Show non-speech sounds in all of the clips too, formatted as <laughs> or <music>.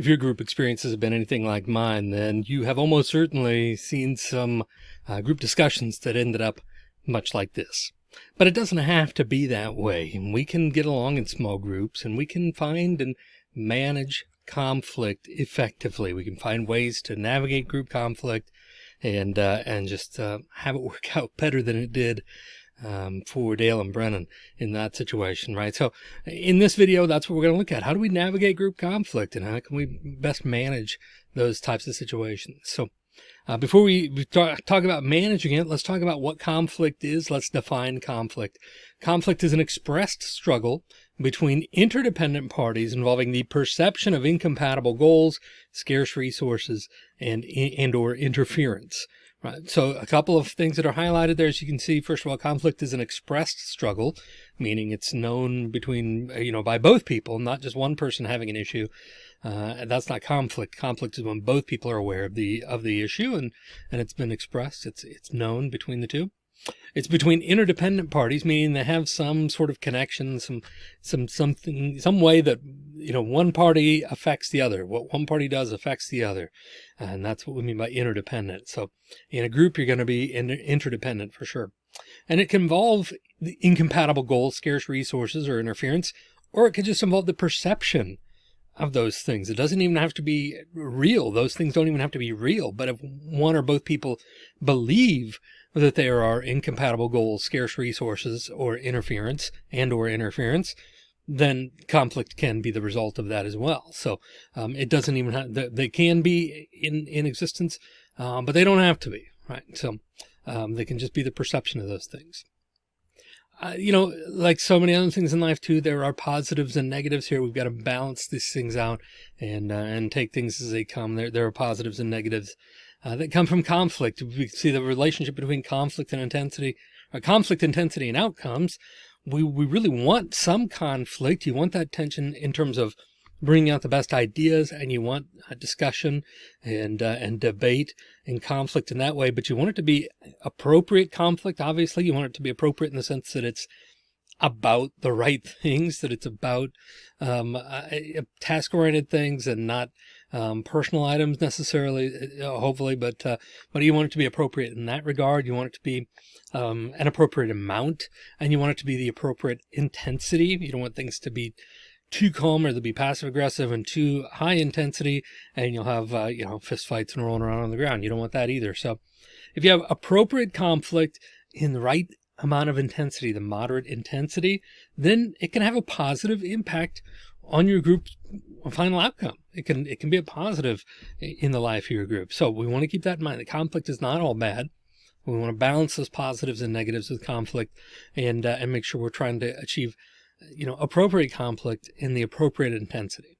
if your group experiences have been anything like mine, then you have almost certainly seen some uh, group discussions that ended up much like this. But it doesn't have to be that way. We can get along in small groups and we can find and manage conflict effectively. We can find ways to navigate group conflict and, uh, and just, uh, have it <laughs> work out better than it did um, for Dale and Brennan in that situation, right? So in this video, that's what we're going to look at. How do we navigate group conflict and how can we best manage those types of situations? So uh, before we talk, talk about managing it, let's talk about what conflict is. Let's define conflict. Conflict is an expressed struggle between interdependent parties involving the perception of incompatible goals, scarce resources, and, and or interference. Right. So a couple of things that are highlighted there, as you can see, first of all, conflict is an expressed struggle, meaning it's known between, you know, by both people, not just one person having an issue. Uh, that's not conflict. Conflict is when both people are aware of the, of the issue and, and it's been expressed. It's, it's known between the two. It's between interdependent parties, meaning they have some sort of connection, some, some, something, some way that, you know, one party affects the other. What one party does affects the other. And that's what we mean by interdependent. So in a group, you're going to be interdependent for sure. And it can involve the incompatible goals, scarce resources or interference, or it could just involve the perception of those things. It doesn't even have to be real. Those things don't even have to be real. But if one or both people believe that there are incompatible goals, scarce resources, or interference and or interference, then conflict can be the result of that as well. So um, it doesn't even have, they can be in, in existence, um, but they don't have to be, right? So um, they can just be the perception of those things. Uh, you know, like so many other things in life too, there are positives and negatives here. We've got to balance these things out and, uh, and take things as they come. There, there are positives and negatives uh, that come from conflict. We see the relationship between conflict and intensity, or conflict intensity and outcomes. We, we really want some conflict. You want that tension in terms of bringing out the best ideas and you want a discussion and, uh, and debate and conflict in that way, but you want it to be appropriate conflict. Obviously you want it to be appropriate in the sense that it's about the right <laughs> things, that it's about, um, uh, task oriented things and not, um, personal items necessarily, uh, hopefully, but, uh, but you want it to be appropriate in that regard. You want it to be, um, an appropriate amount and you want it to be the appropriate intensity. You don't want things to be too calm or they'll be passive aggressive and too high intensity and you'll have, uh, you know, fist fights and rolling around on the ground. You don't want that either. So if you have appropriate conflict in the right amount of intensity, the moderate intensity, then it can have a positive impact on your group's final outcome. It can, it can be a positive in the life of your group. So we want to keep that in mind. The conflict is not all bad. We want to balance those positives and negatives with conflict and, uh, and make sure we're trying to achieve, you know, appropriate conflict in the appropriate intensity.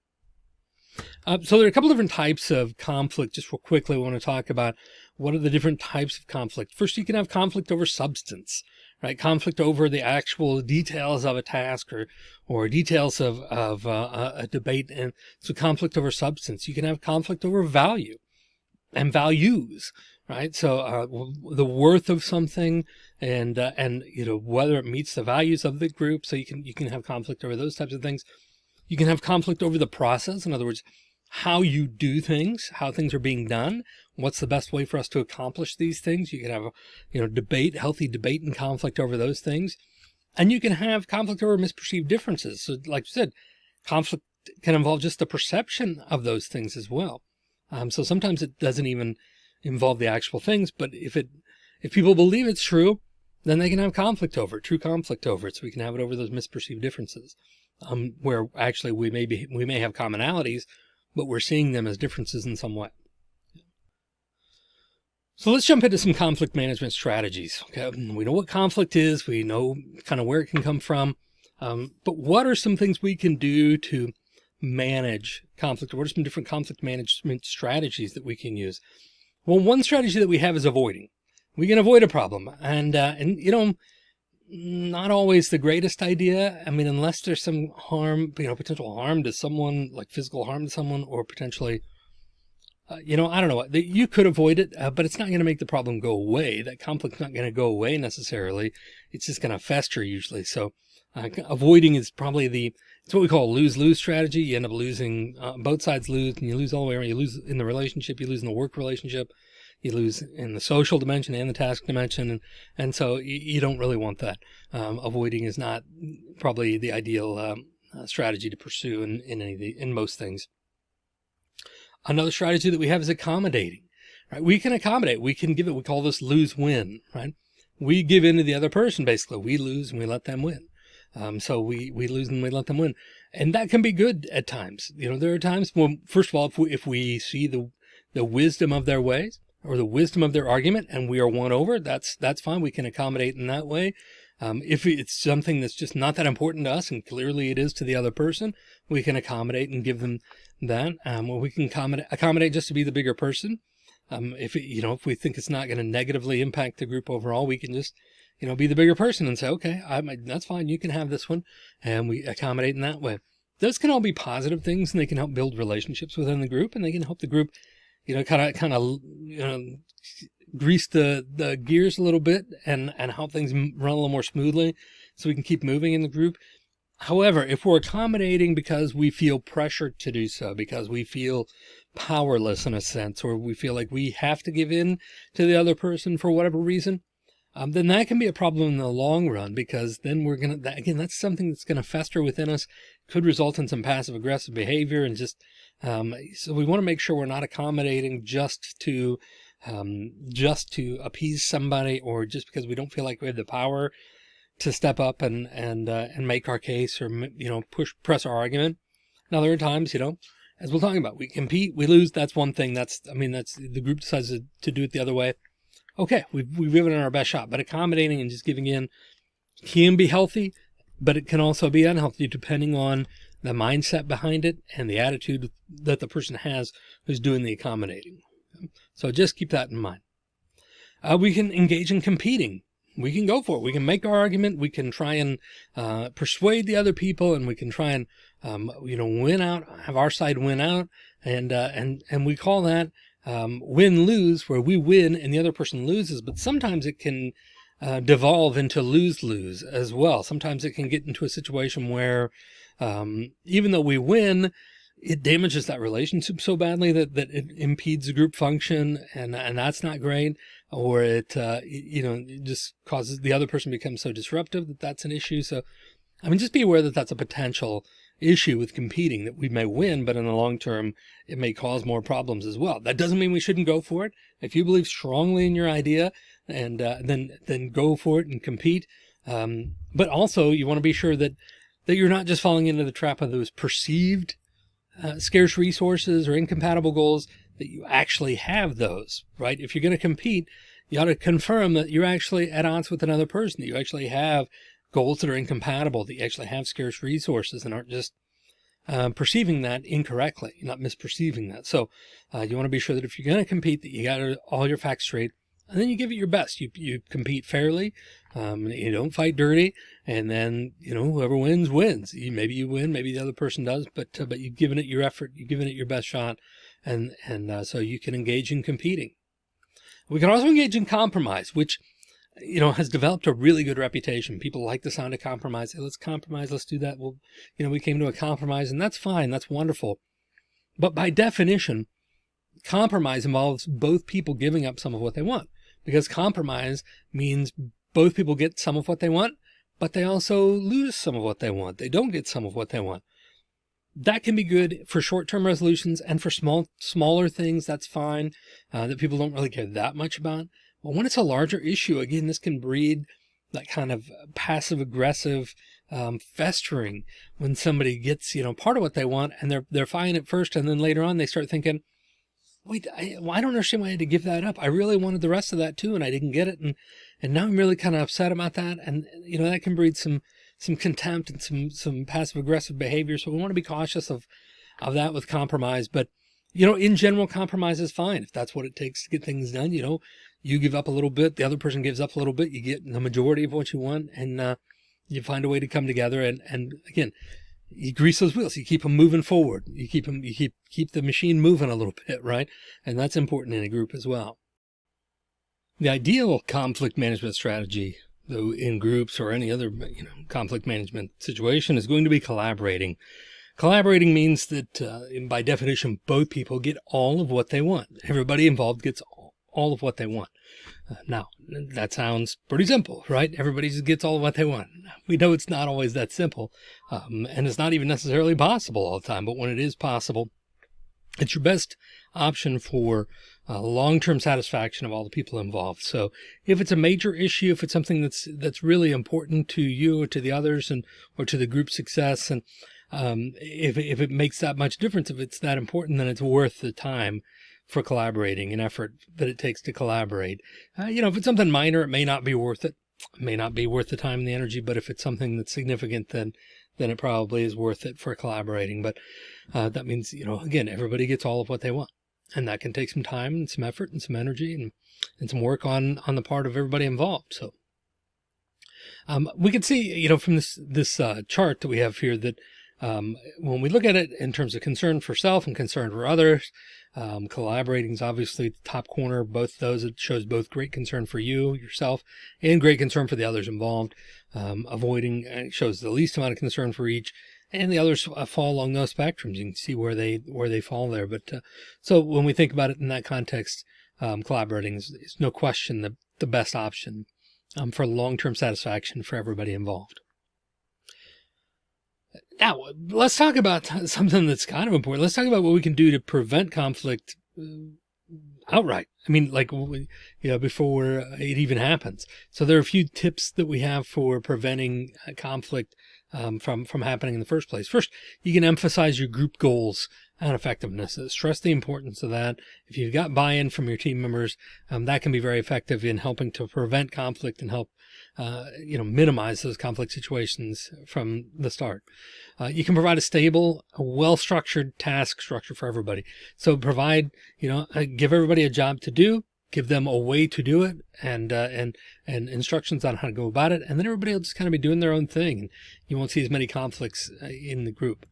Uh, so there are a couple different types of conflict. Just real quickly, I want to talk about what are the different types of conflict. First, you can have conflict over substance right? Conflict over the actual details of a task or, or details of, of uh, a debate. And so conflict over substance, you can have conflict over value and values, right? So, uh, the worth of something and, uh, and, you know, whether it meets the values of the group. So you can, you can have conflict over those types of things. You can have conflict over the process. In other words, how you do things, how things are being done, what's the best way for us to accomplish these things. You can have you know, debate, healthy debate and conflict over those things. And you can have conflict over misperceived differences. So like you said, conflict can involve just the perception of those things as well. Um, so sometimes it doesn't even involve the actual things, but if it, if people believe it's true, then they can have conflict over it, true conflict over it. So we can have it over those misperceived differences, um, where actually we may be, we may have commonalities, but we're seeing them as differences in some way. So let's jump into some conflict management strategies. Okay. We know what conflict is. We know kind of where it can come from. Um, but what are some things we can do to manage conflict? What are some different conflict management strategies that we can use? Well, one strategy that we have is avoiding. We can avoid a problem and, uh, and, you know, not always the greatest idea. I mean, unless there's some harm, you know, potential harm to someone, like physical harm to someone, or potentially, uh, you know, I don't know, what, you could avoid it, uh, but it's not going to make the problem go away. That conflict's not going to go away necessarily. It's just going to fester usually. So Uh, avoiding is probably the, it's what we call lose-lose strategy. You end up losing, uh, both sides lose and you lose all the way around. You lose in the relationship, you lose in the work relationship, you lose in the social dimension and the task dimension. And, and so you, you don't really want that. Um, avoiding is not probably the ideal um, uh, strategy to pursue in, in any the, in most things. Another strategy that we have is accommodating, right? We can accommodate, we can give it, we call this lose win, right? We give in to the other person, basically. We lose and we let them win. Um, so we, we lose and we let them win. And that can be good at times. You know, there are times when, first of all, if we, if we see the, the wisdom of their ways or the wisdom of their argument and we are won over, that's, that's fine. We can accommodate in that way. Um, if it's something that's just not that important to us and clearly it is to the other person, we can accommodate and give them that. Um, we can accommodate, accommodate just to be the bigger person. Um, if it, you know, if we think it's not going to negatively impact the group overall, we can just, you know, be the bigger person and say, okay, I, that's fine. You can have this one. And we accommodate in that way. Those can all be positive things and they can help build relationships within the group and they can help the group, you know, kind of, kind of, you know, grease the, the gears a little bit and, and help things run a little more smoothly so we can keep moving in the group. However, if we're accommodating because we feel pressured to do so, because we feel powerless in a sense, or we feel like we have to give in to the other person for whatever reason, um, then that can be a problem in the long run because then we're going to, again, that's something that's going to fester within us, could result in some passive aggressive behavior and just, um, so we want to make sure we're not accommodating just to, um, just to appease somebody or just because we don't feel like we have the power to step up and, and, uh, and make our case or, you know, push, press our argument. Now there are times, you know, as we're talking about, we compete, we lose. That's one thing. That's, I mean, that's the group decides to, to do it the other way. Okay. We've, we've given it our best shot, but accommodating and just giving in can be healthy, but it can also be unhealthy depending on the mindset behind it and the attitude that the person has who's doing the accommodating. So just keep that in mind. Uh, we can engage in competing we can go for it. We can make our argument. We can try and uh, persuade the other people, and we can try and um, you know win out, have our side win out, and uh, and and we call that um, win lose, where we win and the other person loses. But sometimes it can uh, devolve into lose lose as well. Sometimes it can get into a situation where um, even though we win, it damages that relationship so badly that, that it impedes the group function and, and that's not great. Or it, uh, you know, it just causes the other person becomes so disruptive that that's an issue. So, I mean, just be aware that that's a potential issue with competing that we may win, but in the long term, it may cause more problems as well. That doesn't mean we shouldn't go for it. If you believe strongly in your idea and, uh, then, then go for it and compete. Um, but also you want to be sure that, that you're not just falling into the trap of those perceived uh, scarce resources or incompatible goals that you actually have those, right? If you're going to compete, you ought to confirm that you're actually at odds with another person, that you actually have goals that are incompatible, that you actually have scarce resources and aren't just um, perceiving that incorrectly, not misperceiving that. So uh, you want to be sure that if you're going to compete, that you got all your facts straight, and then you give it your best. You, you compete fairly. Um, you don't fight dirty. And then, you know, whoever wins, wins. You, maybe you win, maybe the other person does, but, uh, but you've given it your effort. You've given it your best shot. And, and, uh, so you can engage in competing. We can also engage in compromise, which, you know, has developed a really good reputation. People like the sound of compromise. Hey, let's compromise. Let's do that. Well, you know, we came to a compromise and that's fine. That's wonderful. But by definition, compromise involves both people giving up some of what they want because compromise means both people get some of what they want, but they also lose some of what they want. They don't get some of what they want. That can be good for short-term resolutions and for small, smaller things. That's fine. Uh, that people don't really care that much about. But when it's a larger issue, again, this can breed that kind of passive aggressive um, festering when somebody gets, you know, part of what they want and they're, they're fine at first. And then later on, they start thinking, wait, I, well, I don't understand why I had to give that up. I really wanted the rest of that too, and I didn't get it. And, and now I'm really kind of upset about that. And, you know, that can breed some, some contempt and some, some passive aggressive behavior. So we want to be cautious of, of that with compromise. But, you know, in general, compromise is fine. If that's what it takes to get things done, you know, you give up a little bit, the other person gives up a little bit, you get the majority of what you want and, uh, you find a way to come together. And, and again, you grease those wheels, you keep them moving forward. You keep them, you keep, keep the machine moving a little bit, right? And that's important in a group as well. The ideal conflict management strategy though in groups or any other you know, conflict management situation is going to be collaborating. Collaborating means that uh, by definition, both people get all of what they want. Everybody involved gets all of what they want. Uh, now, that sounds pretty simple, right? Everybody just gets all of what they want. We know it's not always that simple, um, and it's not even necessarily possible all the time. But when it is possible, it's your best option for uh, long-term satisfaction of all the people involved. So if it's a major issue, if it's something that's that's really important to you or to the others and or to the group success, and um, if if it makes that much difference, if it's that important, then it's worth the time for collaborating and effort that it takes to collaborate. Uh, you know, if it's something minor, it may not be worth it. it. may not be worth the time and the energy, but if it's something that's significant, then then it probably is worth it for collaborating. But uh, that means, you know, again, everybody gets all of what they want. And that can take some time and some effort and some energy and, and some work on, on the part of everybody involved. So um, we can see, you know, from this, this uh, chart that we have here that um, when we look at it in terms of concern for self and concern for others, um, collaborating is obviously the top corner. Both those, it shows both great concern for you, yourself, and great concern for the others involved. Um, avoiding uh, shows the least amount of concern for each and the others uh, fall along those spectrums. You can see where they, where they fall there. But, uh, so when we think about it in that context, um, collaborating is, is, no question the, the best option, um, for long-term satisfaction for everybody involved. Now, let's talk about <laughs> something that's kind of important. Let's talk about what we can do to prevent conflict uh, outright. I mean, like, you know, before it even happens. So there are a few tips that we have for preventing uh, conflict um, from, from happening in the first place. First, you can emphasize your group goals and effectiveness. Stress the importance of that. If you've got buy-in from your team members, um, that can be very effective in helping to prevent conflict and help, uh, you know, minimize those conflict situations from the start. Uh, you can provide a stable, well-structured task structure for everybody. So provide, you know, uh, give everybody a job to do, give them a way to do it and, uh, and, and instructions on how to go about it. And then everybody will just kind of be doing their own thing. And you won't see as many conflicts uh, in the group.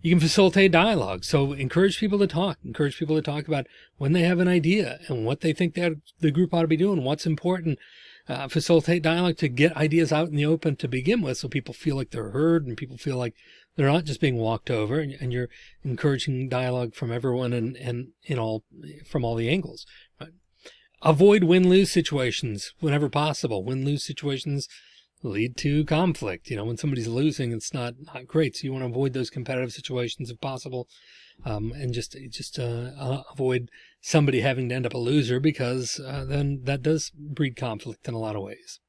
You can facilitate dialogue. So encourage people to talk, encourage people to talk about when they have an idea and what they think that the group ought to be doing, what's important. Uh, facilitate dialogue to get ideas out in the open to begin with. So people feel like they're heard and people feel like they're not just being walked over and, and you're encouraging dialogue from everyone and, and in all, from all the angles. Right? Avoid win-lose situations whenever possible. Win-lose situations lead to conflict. You know, when somebody's losing, it's not, not great. So you want to avoid those competitive situations if possible. Um, and just, just, uh, uh, avoid somebody having to end up a loser because, uh, then that does breed conflict in a lot of ways.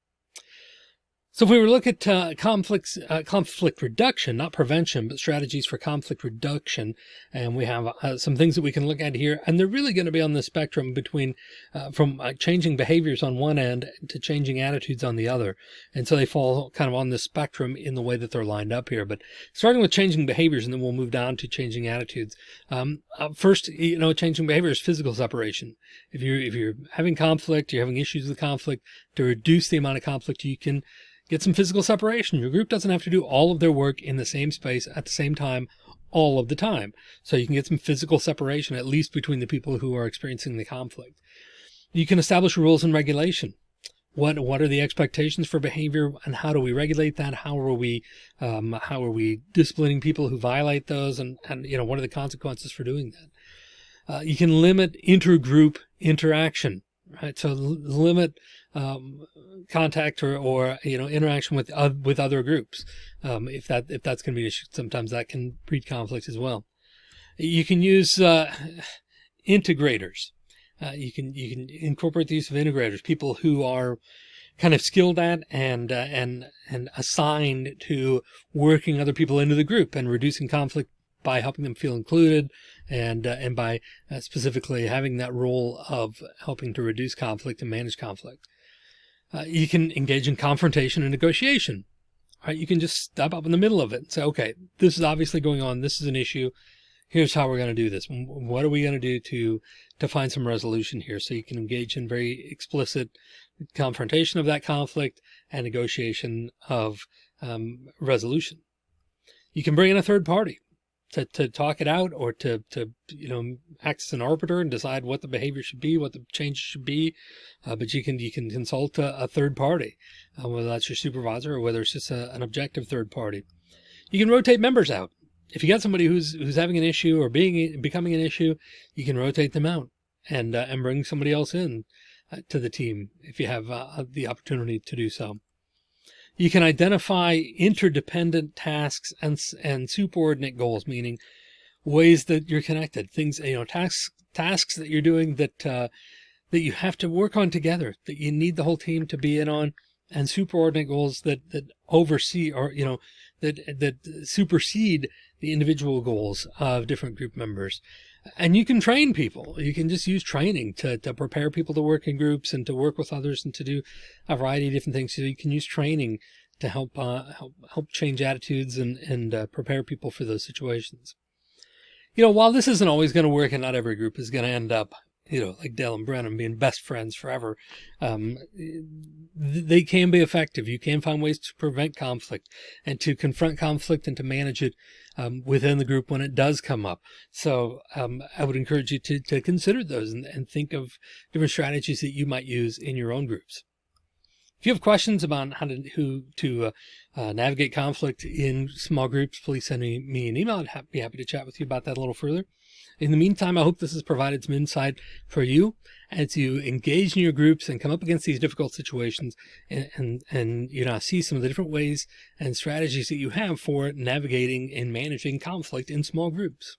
So if we were to look at uh, conflicts, uh, conflict reduction, not prevention, but strategies for conflict reduction, and we have uh, some things that we can look at here, and they're really going to be on the spectrum between uh, from uh, changing behaviors on one end to changing attitudes on the other. And so they fall kind of on the spectrum in the way that they're lined up here. But starting with changing behaviors, and then we'll move down to changing attitudes. Um, uh, first, you know, changing behavior is physical separation. If you're if you're having conflict, you're having issues with conflict, to reduce the amount of conflict you can Get some physical separation. Your group doesn't have to do all of their work in the same space at the same time all of the time. So you can get some physical separation, at least between the people who are experiencing the conflict. You can establish rules and regulation. What, what are the expectations for behavior and how do we regulate that? How are we, um, how are we disciplining people who violate those? And, and, you know, what are the consequences for doing that? Uh, you can limit intergroup interaction, right? So limit um, contact or, or, you know, interaction with, uh, with other groups. Um, if that, if that's going to be issue, sometimes that can breed conflict as well. You can use, uh, integrators. Uh, you can, you can incorporate the use of integrators, people who are kind of skilled at and, uh, and, and assigned to working other people into the group and reducing conflict by helping them feel included and, uh, and by uh, specifically having that role of helping to reduce conflict and manage conflict. Uh, you can engage in confrontation and negotiation. Right? You can just step up in the middle of it and say, okay, this is obviously going on. This is an issue. Here's how we're going to do this. What are we going to do to, to find some resolution here? So you can engage in very explicit confrontation of that conflict and negotiation of um, resolution. You can bring in a third party. To, to talk it out or to, to, you know, act as an arbiter and decide what the behavior should be, what the change should be. Uh, but you can, you can consult a, a third party, uh, whether that's your supervisor or whether it's just a, an objective third party. You can rotate members out. If you got somebody who's, who's having an issue or being, becoming an issue, you can rotate them out and, uh, and bring somebody else in uh, to the team if you have uh, the opportunity to do so. You can identify interdependent tasks and, and subordinate goals, meaning ways that you're connected, things, you know, tasks, tasks that you're doing that, uh, that you have to work on together, that you need the whole team to be in on and superordinate goals that, that oversee or, you know, that, that supersede the individual goals of different group members. And you can train people. You can just use training to, to prepare people to work in groups and to work with others and to do a variety of different things. So you can use training to help, uh, help, help change attitudes and, and uh, prepare people for those situations. You know, while this isn't always going to work and not every group is going to end up you know, like Dale and Brennan being best friends forever, um, they can be effective. You can find ways to prevent conflict and to confront conflict and to manage it um, within the group when it does come up. So um, I would encourage you to, to consider those and, and think of different strategies that you might use in your own groups. If you have questions about how to, who to uh, uh, navigate conflict in small groups, please send me, me an email. I'd be happy to chat with you about that a little further. In the meantime, I hope this has provided some insight for you as you engage in your groups and come up against these difficult situations and, and, and, you know, see some of the different ways and strategies that you have for navigating and managing conflict in small groups.